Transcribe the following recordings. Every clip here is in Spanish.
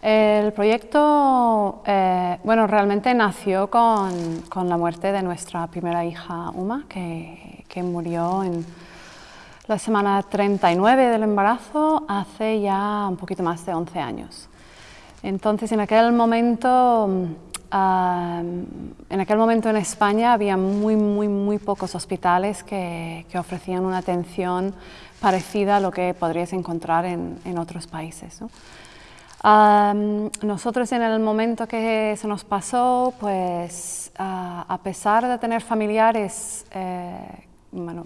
El proyecto, eh, bueno, realmente nació con, con, la muerte de nuestra primera hija, Uma, que, que, murió en la semana 39 del embarazo hace ya un poquito más de 11 años. Entonces, en aquel momento, uh, en aquel momento en España había muy, muy, muy pocos hospitales que, que, ofrecían una atención parecida a lo que podrías encontrar en, en otros países. ¿no? Um, nosotros en el momento que se nos pasó, pues uh, a pesar de tener familiares, eh, bueno,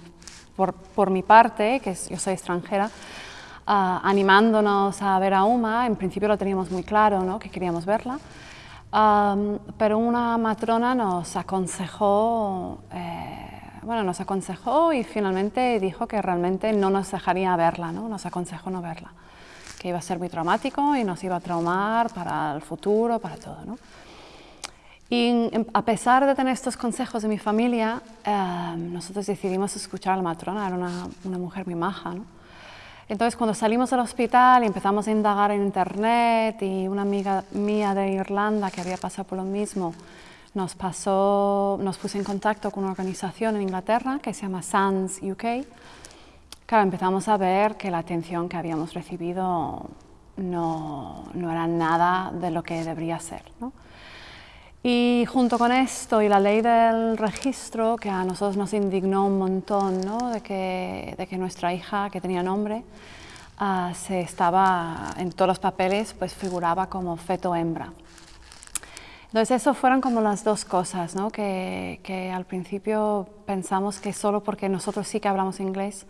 por, por, mi parte, que es, yo soy extranjera, uh, animándonos a ver a Uma, en principio lo teníamos muy claro, ¿no? que queríamos verla, um, pero una matrona nos aconsejó, eh, bueno, nos aconsejó y finalmente dijo que realmente no nos dejaría verla, ¿no? nos aconsejó no verla que iba a ser muy traumático y nos iba a traumar para el futuro, para todo. ¿no? Y a pesar de tener estos consejos de mi familia, eh, nosotros decidimos escuchar a la matrona, era una, una mujer muy maja. ¿no? Entonces cuando salimos del hospital y empezamos a indagar en internet y una amiga mía de Irlanda que había pasado por lo mismo, nos, pasó, nos puso en contacto con una organización en Inglaterra que se llama SANS UK, Claro, empezamos a ver que la atención que habíamos recibido no, no era nada de lo que debería ser. ¿no? Y junto con esto y la ley del registro, que a nosotros nos indignó un montón, ¿no? de, que, de que nuestra hija, que tenía nombre, uh, se estaba, en todos los papeles, pues figuraba como feto hembra. Entonces, eso fueron como las dos cosas, ¿no? que, que al principio pensamos que solo porque nosotros sí que hablamos inglés,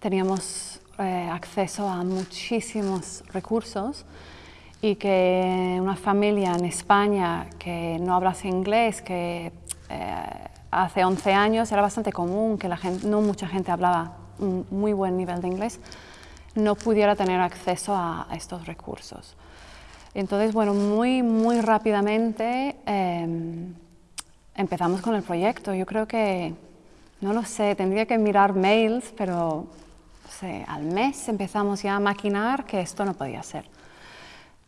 teníamos eh, acceso a muchísimos recursos y que una familia en España que no hablase inglés, que eh, hace 11 años era bastante común que la gente, no mucha gente hablaba un muy buen nivel de inglés, no pudiera tener acceso a, a estos recursos. Entonces, bueno, muy, muy rápidamente eh, empezamos con el proyecto. Yo creo que, no lo sé, tendría que mirar mails, pero sé, al mes empezamos ya a maquinar que esto no podía ser.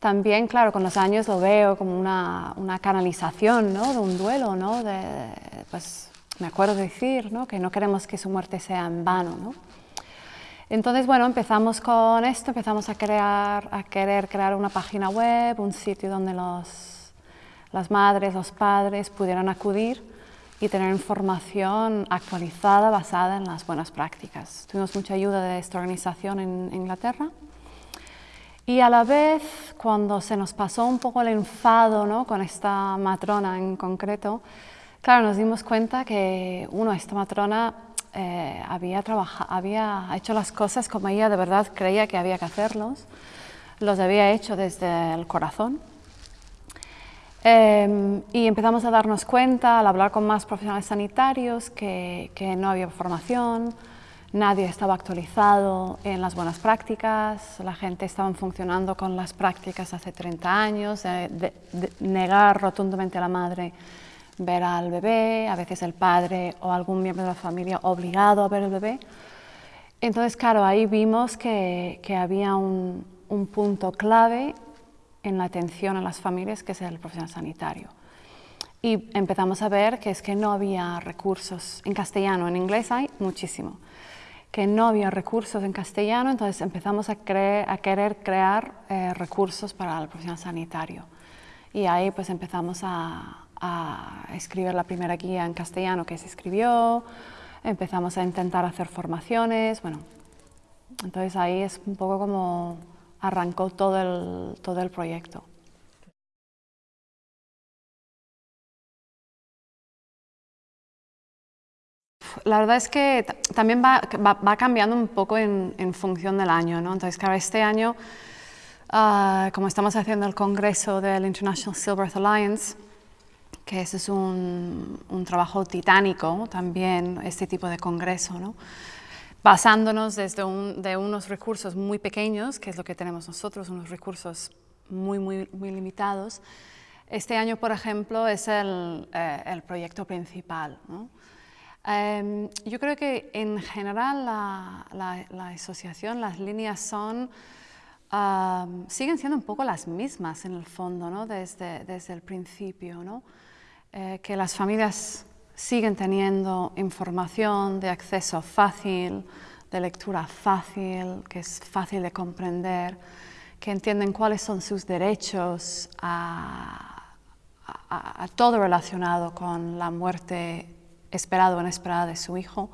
También, claro, con los años lo veo como una, una canalización ¿no? de un duelo, ¿no? De, pues me acuerdo decir ¿no? que no queremos que su muerte sea en vano. ¿no? Entonces, bueno, empezamos con esto, empezamos a, crear, a querer crear una página web, un sitio donde los, las madres, los padres pudieran acudir y tener información actualizada basada en las buenas prácticas. Tuvimos mucha ayuda de esta organización en Inglaterra y a la vez cuando se nos pasó un poco el enfado ¿no? con esta matrona en concreto, claro, nos dimos cuenta que uno, esta matrona eh, había, había hecho las cosas como ella de verdad creía que había que hacerlos, los había hecho desde el corazón eh, y empezamos a darnos cuenta, al hablar con más profesionales sanitarios, que, que, no había formación, nadie estaba actualizado en las buenas prácticas, la gente estaba funcionando con las prácticas hace 30 años, de, de, de negar rotundamente a la madre ver al bebé, a veces el padre o algún miembro de la familia obligado a ver el bebé. Entonces, claro, ahí vimos que, que había un, un punto clave en la atención a las familias, que es el profesional sanitario. Y empezamos a ver que es que no había recursos en castellano, en inglés hay muchísimo, que no había recursos en castellano, entonces empezamos a, creer, a querer crear eh, recursos para el profesional sanitario. Y ahí pues empezamos a, a escribir la primera guía en castellano que se escribió, empezamos a intentar hacer formaciones, bueno, entonces ahí es un poco como arrancó todo el, todo el proyecto. La verdad es que también va, va, cambiando un poco en, función del año, ¿no? Entonces, claro, este año, uh, como estamos haciendo el congreso del International Stillbirth Alliance, que es un, un trabajo titánico también, este tipo de congreso, ¿no? Basándonos desde de unos recursos muy pequeños, que es lo que tenemos nosotros, unos recursos muy, muy, muy limitados. Este año, por ejemplo, es el, eh, el proyecto principal. Eh, yo creo que en general la, la, la, asociación, las líneas son siguen siendo un poco las mismas en el fondo, ¿no? desde, desde el principio, ¿no? Eh, que las familias siguen teniendo información de acceso fácil, de lectura fácil, que es fácil de comprender, que entienden cuáles son sus derechos a, todo relacionado con la muerte esperada o inesperada de su hijo,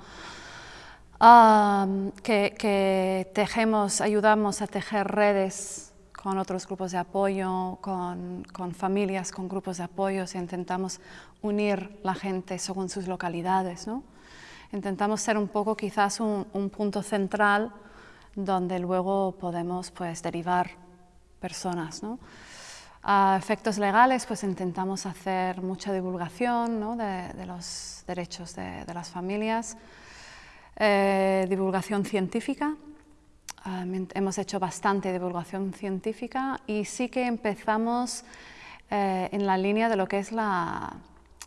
que, tejemos, ayudamos a tejer redes con otros grupos de apoyo, con, familias, con grupos de apoyo, intentamos unir la gente según sus localidades. ¿no? Intentamos ser un poco quizás un, punto central donde luego podemos pues, derivar personas. ¿no? A efectos legales, pues intentamos hacer mucha divulgación ¿no? de, los derechos de, las familias, eh, divulgación científica. Hemos hecho bastante divulgación científica y sí que empezamos eh, en la línea de lo que es la,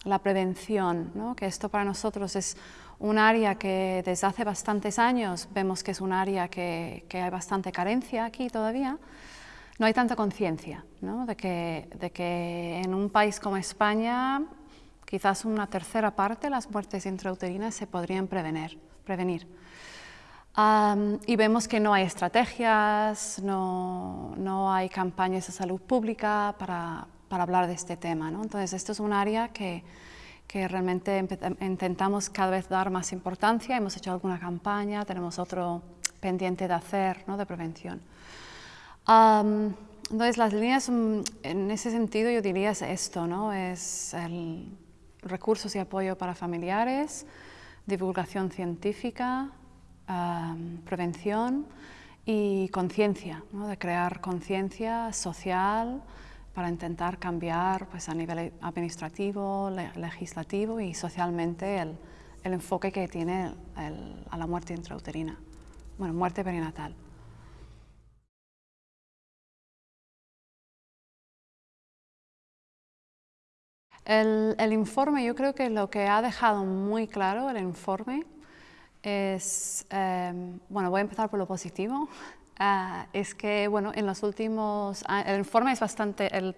la prevención, ¿no? que esto para nosotros es un área que desde hace bastantes años vemos que es un área que, que hay bastante carencia aquí todavía, no hay tanta conciencia ¿no? de, que, de, que, en un país como España quizás una tercera parte de las muertes intrauterinas se podrían prevenir. prevenir. Y vemos que no hay estrategias, no, no, hay campañas de salud pública para, para hablar de este tema. ¿no? Entonces, esto es un área que, que realmente intentamos cada vez dar más importancia. Hemos hecho alguna campaña, tenemos otro pendiente de hacer, ¿no? de prevención. entonces, las líneas, en ese sentido, yo diría es esto, ¿no? Es el recursos y apoyo para familiares, divulgación científica, prevención y conciencia, ¿no? de crear conciencia social, para intentar cambiar pues, a nivel administrativo, legislativo y socialmente el, el enfoque que tiene a la muerte intrauterina, bueno, muerte perinatal. El, el, informe, yo creo que lo que ha dejado muy claro el informe es, eh, bueno, voy a empezar por lo positivo, Ah, es que, bueno, en los últimos, el informe es bastante, el,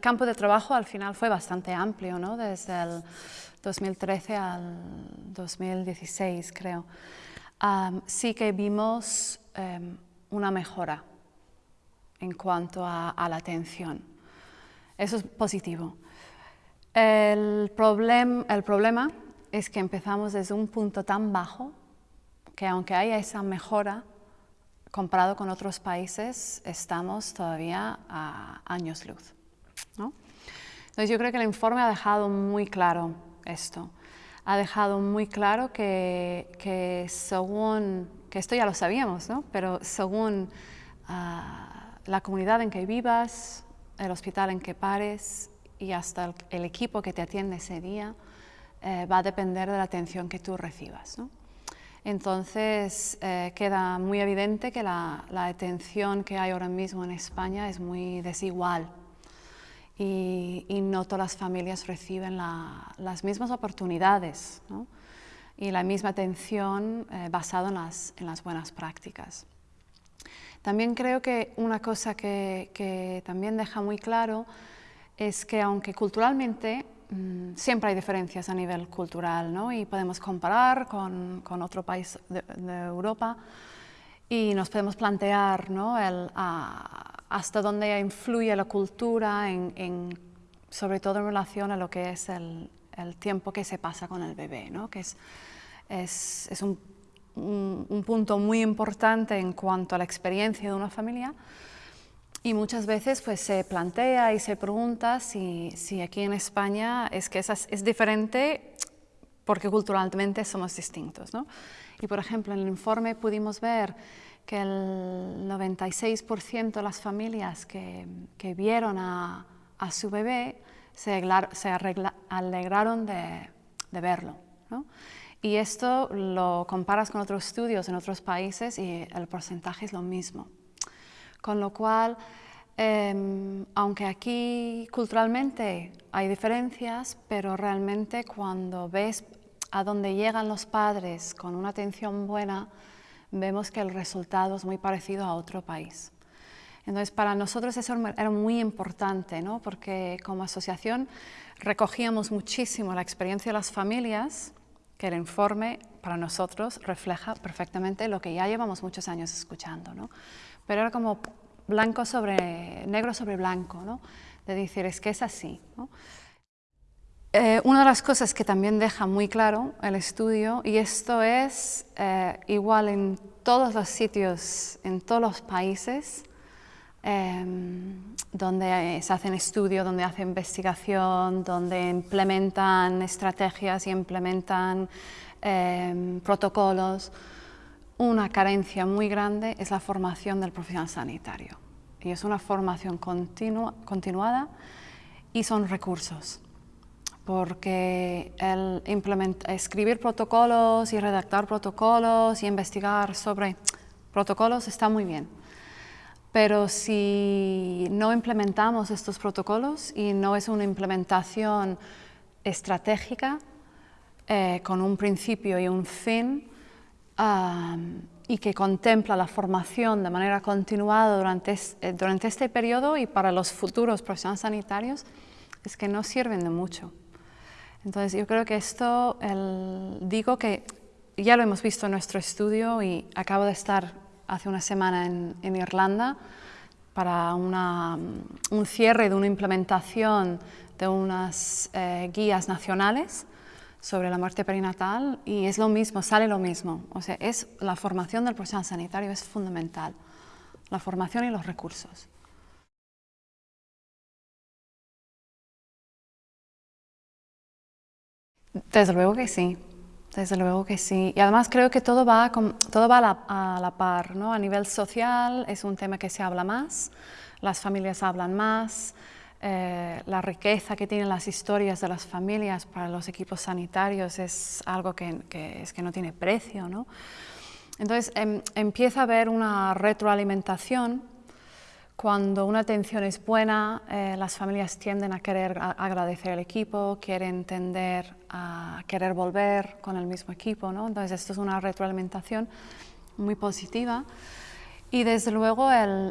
campo de trabajo al final fue bastante amplio, ¿no? Desde el 2013 al 2016, creo. sí que vimos em, una mejora en cuanto a, la atención. Eso es positivo. El problema es que empezamos desde un punto tan bajo que aunque haya esa mejora, comparado con otros países, estamos todavía a años luz. Entonces yo creo que el informe ha dejado muy claro esto. Ha dejado muy claro que, según, que esto ya lo sabíamos, ¿no? pero según ah, la comunidad en que vivas, el hospital en que pares y hasta el, equipo que te atiende ese día, eh, va a depender de la atención que tú recibas. ¿no? Entonces eh, queda muy evidente que la, atención que hay ahora mismo en España es muy desigual y, no todas las familias reciben las mismas oportunidades y la misma atención eh, basada en las, buenas prácticas. También creo que una cosa que también deja muy claro es que aunque culturalmente siempre hay diferencias a nivel cultural ¿no? y podemos comparar con, con otro país de, Europa y nos podemos plantear ¿no? el, hasta dónde influye la cultura, en, sobre todo en relación a lo que es el, el tiempo que se pasa con el bebé, ¿no? que es, es, es un, un punto muy importante en cuanto a la experiencia de una familia, y muchas veces pues, se plantea y se pregunta si, si aquí en España es que es, es diferente porque culturalmente somos distintos. ¿no? Y por ejemplo, en el informe pudimos ver que el 96% de las familias que, que vieron a, a, su bebé se, se alegraron de, de verlo. ¿no? Y esto lo comparas con otros estudios en otros países y el porcentaje es lo mismo. Con lo cual, em, aunque aquí culturalmente hay diferencias, pero realmente cuando ves a dónde llegan los padres con una atención buena, vemos que el resultado es muy parecido a otro país. Entonces, para nosotros eso era muy importante, ¿no? porque como asociación recogíamos muchísimo la experiencia de las familias, que el informe para nosotros refleja perfectamente lo que ya llevamos muchos años escuchando. ¿no? Pero era como blanco sobre, negro sobre blanco, ¿no? de decir, es que es así. Eh, una de las cosas que también deja muy claro el estudio, y esto es eh, igual en todos los sitios, en todos los países, Em, donde se hacen estudios, donde hacen investigación, donde implementan estrategias y implementan em, protocolos. Una carencia muy grande es la formación del profesional sanitario. Y es una formación continuada y son recursos. Porque escribir protocolos y redactar protocolos y investigar sobre protocolos está muy bien pero si no implementamos estos protocolos y no es una implementación estratégica eh, con un principio y un fin y que contempla la formación de manera continuada durante, eh, durante este periodo y para los futuros profesionales sanitarios, es que no sirven de mucho. Entonces yo creo que esto, digo que ya lo hemos visto en nuestro estudio y acabo de estar hace una semana en, Irlanda para un cierre de una implementación de unas eh, guías nacionales sobre la muerte perinatal y es lo mismo, sale lo mismo. O sea, es la formación del profesional sanitario es fundamental, la formación y los recursos. Desde luego que sí. Desde luego que sí. Y además creo que todo va, todo va a, la, par. ¿no? A nivel social es un tema que se habla más, las familias hablan más, eh, la riqueza que tienen las historias de las familias para los equipos sanitarios es algo que, es que no tiene precio. ¿no? Entonces em, empieza a haber una retroalimentación cuando una atención es buena, eh, las familias tienden a querer agradecer al equipo, quieren entender, a querer volver con el mismo equipo, ¿no? Entonces esto es una retroalimentación muy positiva. Y desde luego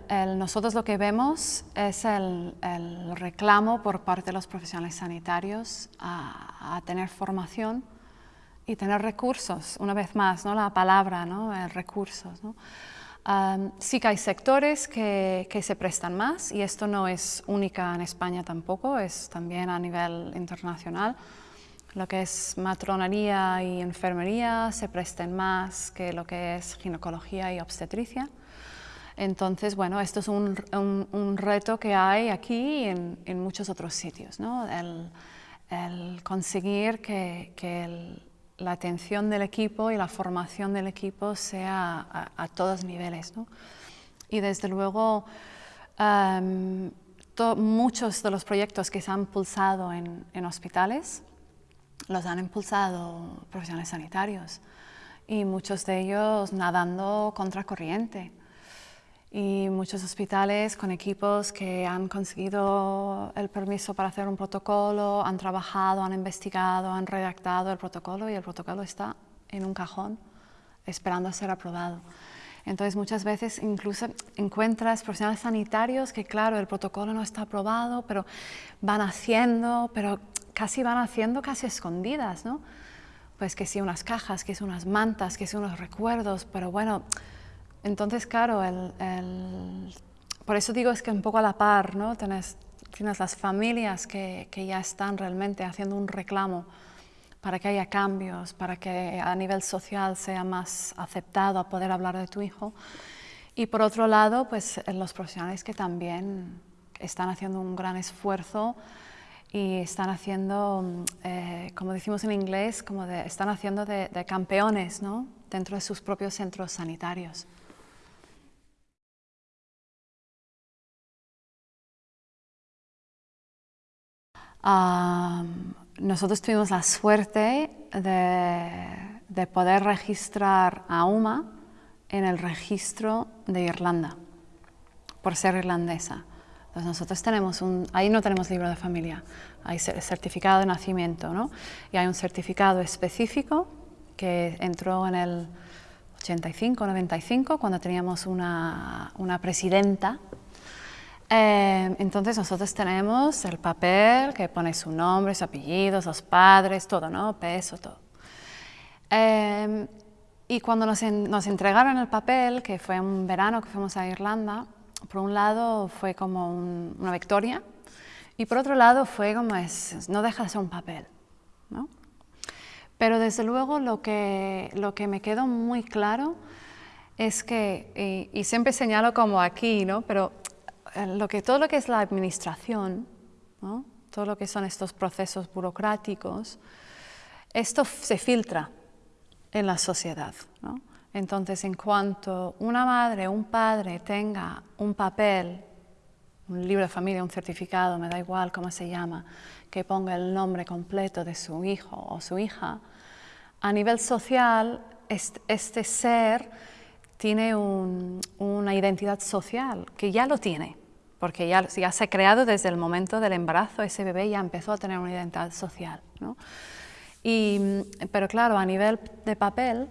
nosotros lo que vemos es el, reclamo por parte de los profesionales sanitarios a, a, tener formación y tener recursos, una vez más, ¿no? la palabra, ¿no? recursos. ¿no? sí que hay sectores que, se prestan más y esto no es única en España tampoco, es también a nivel internacional. Lo que es matronería y enfermería se presten más que lo que es ginecología y obstetricia. Entonces, bueno, esto es un, reto que hay aquí y en, muchos otros sitios, ¿no? el, conseguir que, que el, la atención del equipo y la formación del equipo sea a, todos niveles. Y desde luego, muchos de los proyectos que se han impulsado en, en, hospitales los han impulsado profesionales sanitarios y muchos de ellos nadando contra corriente y muchos hospitales con equipos que han conseguido el permiso para hacer un protocolo, han trabajado, han investigado, han redactado el protocolo y el protocolo está en un cajón esperando a ser aprobado. Entonces muchas veces incluso encuentras profesionales sanitarios que claro, el protocolo no está aprobado, pero van haciendo, pero casi van haciendo casi escondidas, ¿no? Pues que sí unas cajas, que sí unas mantas, que sí unos recuerdos, pero bueno, entonces, claro, por eso digo es que un poco a la par, ¿no? Tienes, las familias que, ya están realmente haciendo un reclamo para que haya cambios, para que a nivel social sea más aceptado a poder hablar de tu hijo. Y por otro lado, pues los profesionales que también están haciendo un gran esfuerzo y están haciendo, eh, como decimos en inglés, como están haciendo de, de campeones ¿no? dentro de sus propios centros sanitarios. Nosotros tuvimos la suerte de, poder registrar a UMA en el registro de Irlanda, por ser irlandesa. Entonces nosotros tenemos un, ahí no tenemos libro de familia, hay certificado de nacimiento, ¿no? Y hay un certificado específico que entró en el 85, 95, cuando teníamos una, una presidenta Eh, entonces nosotros tenemos el papel que pone su nombre, su apellido, sus padres, todo, ¿no? Peso, todo. Eh, y cuando nos, nos, entregaron el papel, que fue un verano que fuimos a Irlanda, por un lado fue como una victoria y por otro lado fue como es, no deja de ser un papel, ¿no? Pero desde luego lo que, lo que me quedó muy claro es que, y, y siempre señalo como aquí, ¿no? Pero lo que, todo lo que es la administración, todo lo que son estos procesos burocráticos, esto se filtra en la sociedad. Entonces, en cuanto una madre o un padre tenga un papel, un libro de familia, un certificado, me da igual cómo se llama, que ponga el nombre completo de su hijo o su hija, a nivel social, este, ser tiene un, una identidad social, que ya lo tiene, porque ya, ya, se ha creado desde el momento del embarazo, ese bebé ya empezó a tener una identidad social. ¿no? Y, pero claro, a nivel de papel,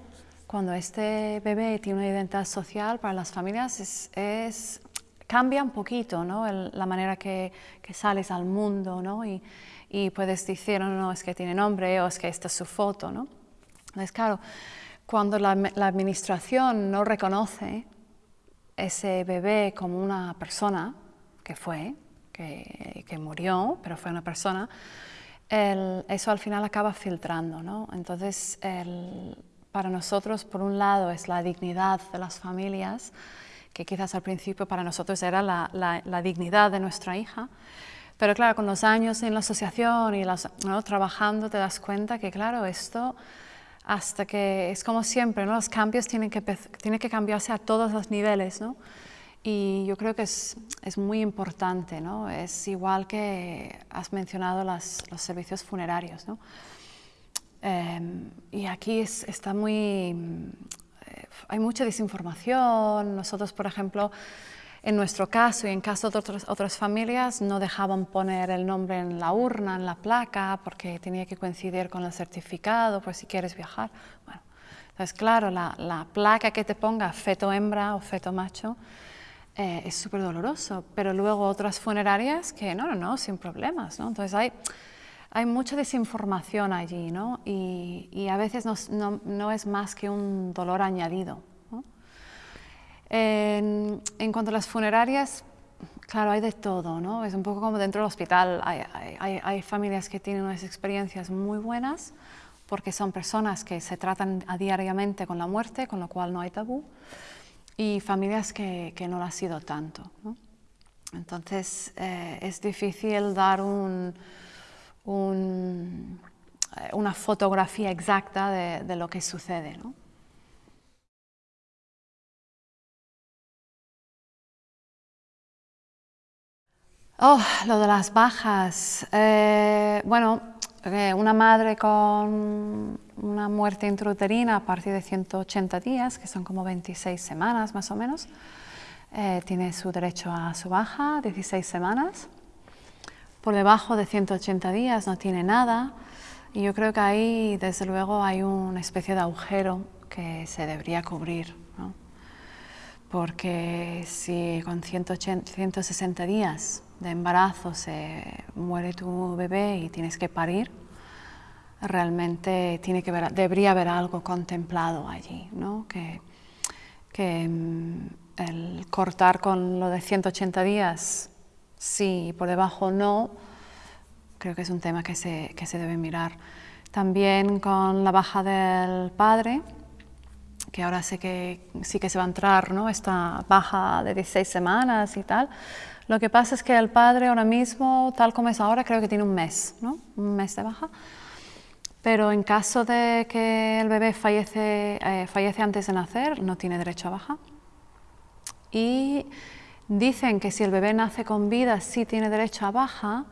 cuando este bebé tiene una identidad social para las familias, es, es cambia un poquito ¿no? El, la manera que, que, sales al mundo ¿no? y, y, puedes decir, no, no, es que tiene nombre o es que esta es su foto. ¿no? Entonces, claro, cuando la, la administración no reconoce ese bebé como una persona, que fue, que, que murió, pero fue una persona, el, eso al final acaba filtrando, ¿no? Entonces, el, para nosotros, por un lado, es la dignidad de las familias, que quizás al principio para nosotros era la, la, la dignidad de nuestra hija, pero claro, con los años en la asociación y las, ¿no? trabajando te das cuenta que, claro, esto hasta que es como siempre, ¿no? los cambios tienen que, tienen que cambiarse a todos los niveles, ¿no? Y yo creo que es, es muy importante, ¿no? Es igual que has mencionado las, los servicios funerarios, ¿no? Eh, y aquí es, está muy... Eh, hay mucha desinformación. Nosotros, por ejemplo, en nuestro caso y en caso de otras, otras familias, no dejaban poner el nombre en la urna, en la placa, porque tenía que coincidir con el certificado, por si quieres viajar. Bueno, entonces, claro, la, la placa que te ponga feto hembra o feto macho, eh, es súper doloroso, pero luego otras funerarias que no, no, no, sin problemas, ¿no? Entonces hay, hay mucha desinformación allí, ¿no? Y, y a veces no, no, no, es más que un dolor añadido, ¿no? En, en, cuanto a las funerarias, claro, hay de todo, ¿no? Es un poco como dentro del hospital, hay, hay, hay familias que tienen unas experiencias muy buenas, porque son personas que se tratan a diariamente con la muerte, con lo cual no hay tabú y familias que, que no lo ha sido tanto. ¿no? Entonces eh, es difícil dar un, eh, una fotografía exacta de, lo que sucede. ¿no? Oh, lo de las bajas. Eh, bueno, una madre con una muerte intrauterina a partir de 180 días, que son como 26 semanas más o menos, eh, tiene su derecho a su baja, 16 semanas. Por debajo de 180 días no tiene nada y yo creo que ahí desde luego hay una especie de agujero que se debería cubrir. Porque si con 180, 160 días de embarazo se muere tu bebé y tienes que parir, realmente tiene que ver, debería haber algo contemplado allí, ¿no? que, que mm, el cortar con lo de 180 días, sí, y por debajo no, creo que es un tema que se, que se debe mirar. También con la baja del padre, que ahora sé que sí que se va a entrar, ¿no? esta baja de 16 semanas y tal, lo que pasa es que el padre ahora mismo, tal como es ahora, creo que tiene un mes, ¿no? Un mes de baja. Pero en caso de que el bebé fallece, eh, fallece antes de nacer, no tiene derecho a baja. Y dicen que si el bebé nace con vida, sí tiene derecho a baja,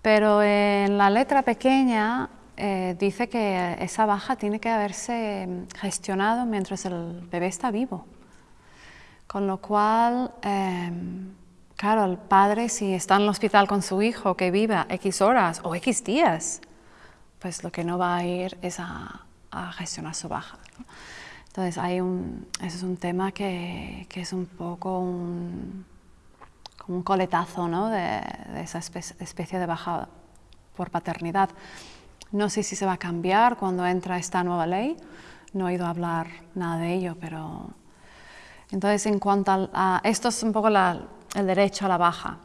pero en la letra pequeña eh, dice que esa baja tiene que haberse gestionado mientras el bebé está vivo. Con lo cual, eh, Claro, el padre si está en el hospital con su hijo que viva X horas o X días, pues lo que no va a ir es a, a gestionar su baja. Entonces, hay un, ese es un tema que, que es un poco un, como un coletazo ¿no? de, esa especie de baja por paternidad. No sé si se va a cambiar cuando entra esta nueva ley, no he oído hablar nada de ello, pero... Entonces, en cuanto a... esto es un poco el derecho a la baja.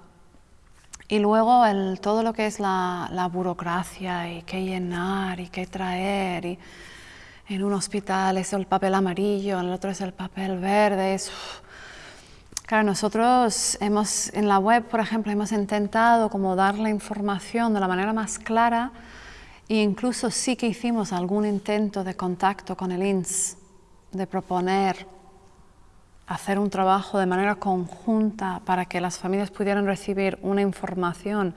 Y luego el, todo lo que es la, la, burocracia y qué llenar y qué traer. Y en un hospital es el papel amarillo, en el otro es el papel verde. Claro, nosotros hemos, en la web, por ejemplo, hemos intentado como dar la información de la manera más clara e incluso sí que hicimos algún intento de contacto con el INS, de proponer hacer un trabajo de manera conjunta para que las familias pudieran recibir una información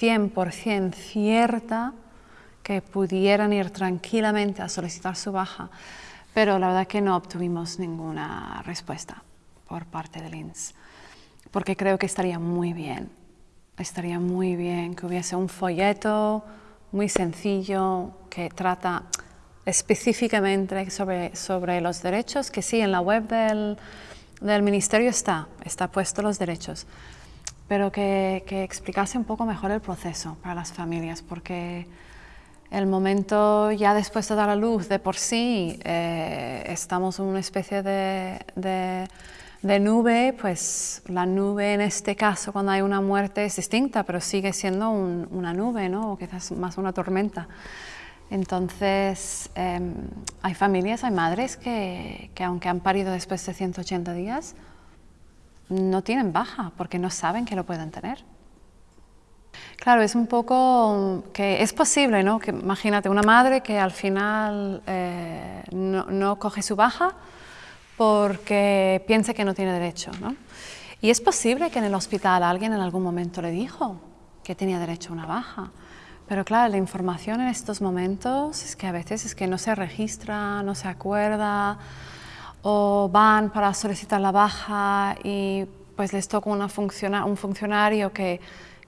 100% cierta, que pudieran ir tranquilamente a solicitar su baja, pero la verdad que no obtuvimos ninguna respuesta por parte del INS, porque creo que estaría muy bien, estaría muy bien que hubiese un folleto muy sencillo que trata específicamente sobre, sobre los derechos, que sí, en la web del, del Ministerio está, está puesto los derechos, pero que, que, explicase un poco mejor el proceso para las familias, porque el momento ya después de dar a luz de por sí eh, estamos en una especie de, de, de, nube, pues la nube en este caso cuando hay una muerte es distinta, pero sigue siendo un, una nube, ¿no? o quizás más una tormenta. Entonces, eh, hay familias, hay madres que, que, aunque han parido después de 180 días, no tienen baja porque no saben que lo pueden tener. Claro, es un poco que es posible, ¿no? Que imagínate una madre que al final eh, no, no, coge su baja porque piensa que no tiene derecho, ¿no? Y es posible que en el hospital alguien en algún momento le dijo que tenía derecho a una baja. Pero claro, la información en estos momentos es que a veces es que no se registra, no se acuerda, o van para solicitar la baja y pues les toca una un funcionario que,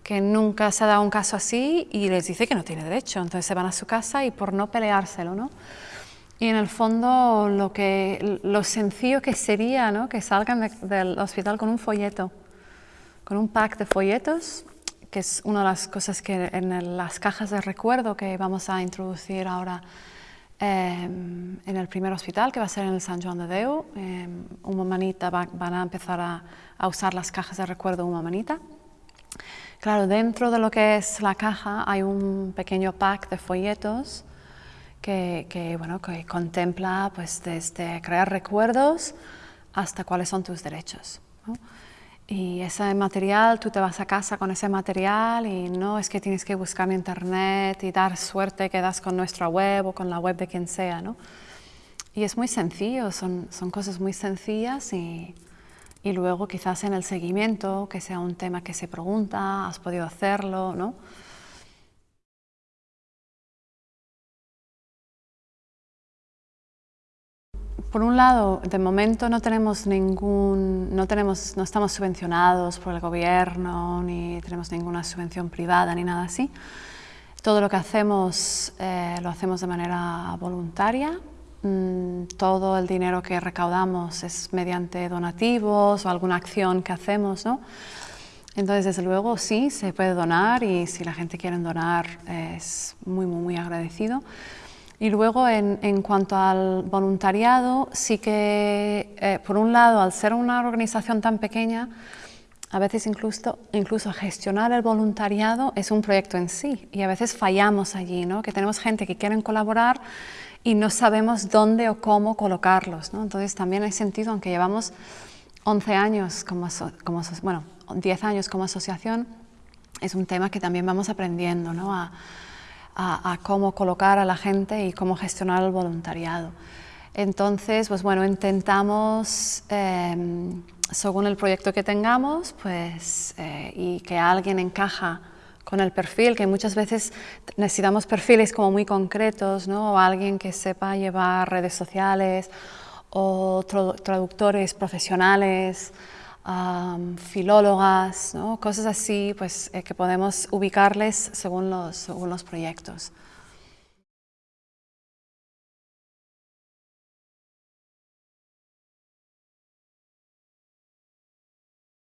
que nunca se ha dado un caso así y les dice que no tiene derecho. Entonces se van a su casa y por no peleárselo, ¿no? Y en el fondo lo, que, lo sencillo que sería ¿no? que salgan del hospital con un folleto, con un pack de folletos que es una de las cosas que en las cajas de recuerdo que vamos a introducir ahora em, en el primer hospital, que va a ser en el San Juan de Deu. Eh, una manita van a empezar a, a, usar las cajas de recuerdo una manita. Claro, dentro de lo que es la caja hay un pequeño pack de folletos que, que, bueno, que contempla pues, desde crear recuerdos hasta cuáles son tus derechos. Y ese material, tú te vas a casa con ese material y no es que tienes que buscar en internet y dar suerte que das con nuestra web o con la web de quien sea, ¿no? Y es muy sencillo, son, son cosas muy sencillas y, y luego quizás en el seguimiento, que sea un tema que se pregunta, has podido hacerlo, ¿no? Por un lado, de momento no tenemos ningún, no, tenemos, no estamos subvencionados por el gobierno, ni tenemos ninguna subvención privada, ni nada así. Todo lo que hacemos eh, lo hacemos de manera voluntaria. Mm, todo el dinero que recaudamos es mediante donativos o alguna acción que hacemos, ¿no? Entonces, desde luego, sí, se puede donar y si la gente quiere donar es muy, muy, muy agradecido. Y luego, en, en, cuanto al voluntariado, sí que, eh, por un lado, al ser una organización tan pequeña, a veces incluso, incluso gestionar el voluntariado es un proyecto en sí y a veces fallamos allí, ¿no? que tenemos gente que quieren colaborar y no sabemos dónde o cómo colocarlos. ¿no? Entonces también hay sentido, aunque llevamos 11 años, como, como, bueno, 10 años como asociación, es un tema que también vamos aprendiendo ¿no? a, a, cómo colocar a la gente y cómo gestionar el voluntariado. Entonces, pues bueno, intentamos, em, según el proyecto que tengamos, pues, eh, y que alguien encaja con el perfil, que muchas veces necesitamos perfiles como muy concretos, ¿no? o alguien que sepa llevar redes sociales, o traductores profesionales, filólogas, cosas así pues, eh, que podemos ubicarles según los, según los proyectos.